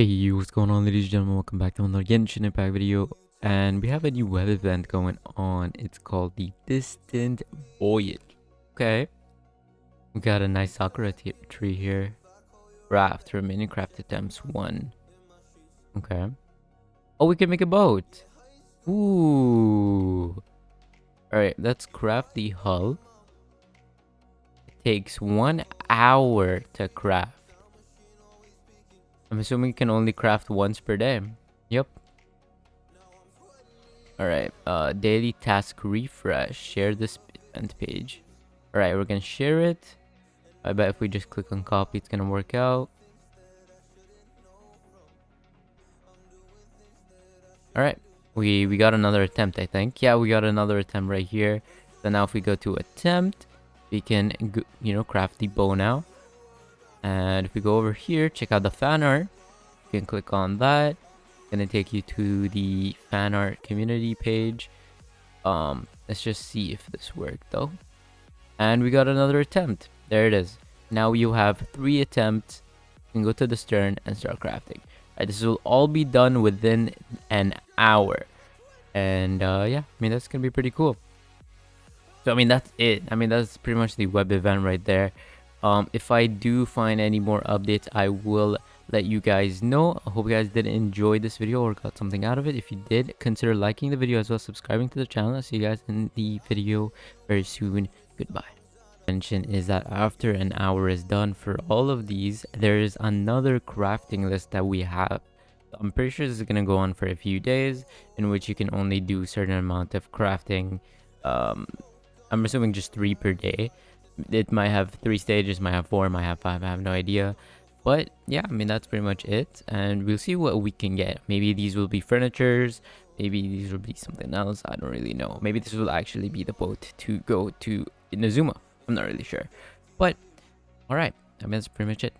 Hey, you! what's going on ladies and gentlemen, welcome back to another Genshin Impact video and we have a new web event going on. It's called the Distant Voyage. Okay. We got a nice Sakura tree here. Craft, remaining craft attempts one. Okay. Oh, we can make a boat. Ooh. Alright, let's craft the hull. It takes one hour to craft. I'm assuming you can only craft once per day. Yep. Alright, uh, daily task refresh. Share this event page. Alright, we're gonna share it. I bet if we just click on copy, it's gonna work out. Alright, we, we got another attempt, I think. Yeah, we got another attempt right here. So now if we go to attempt, we can, you know, craft the bow now. And if we go over here, check out the fan art. You can click on that. It's gonna take you to the fan art community page. Um, let's just see if this worked though. And we got another attempt. There it is. Now you have three attempts. You can go to the stern and start crafting. Right, this will all be done within an hour. And uh, yeah, I mean, that's to be pretty cool. So, I mean, that's it. I mean, that's pretty much the web event right there. Um, if I do find any more updates, I will let you guys know. I hope you guys did enjoy this video or got something out of it. If you did, consider liking the video as well subscribing to the channel. I'll see you guys in the video very soon. Goodbye. Mention is that after an hour is done for all of these, there is another crafting list that we have. I'm pretty sure this is going to go on for a few days in which you can only do certain amount of crafting. Um, I'm assuming just three per day it might have three stages, might have four, might have five, I have no idea. But yeah, I mean, that's pretty much it. And we'll see what we can get. Maybe these will be furnitures. Maybe these will be something else. I don't really know. Maybe this will actually be the boat to go to Inazuma. I'm not really sure. But, alright. I mean, that's pretty much it.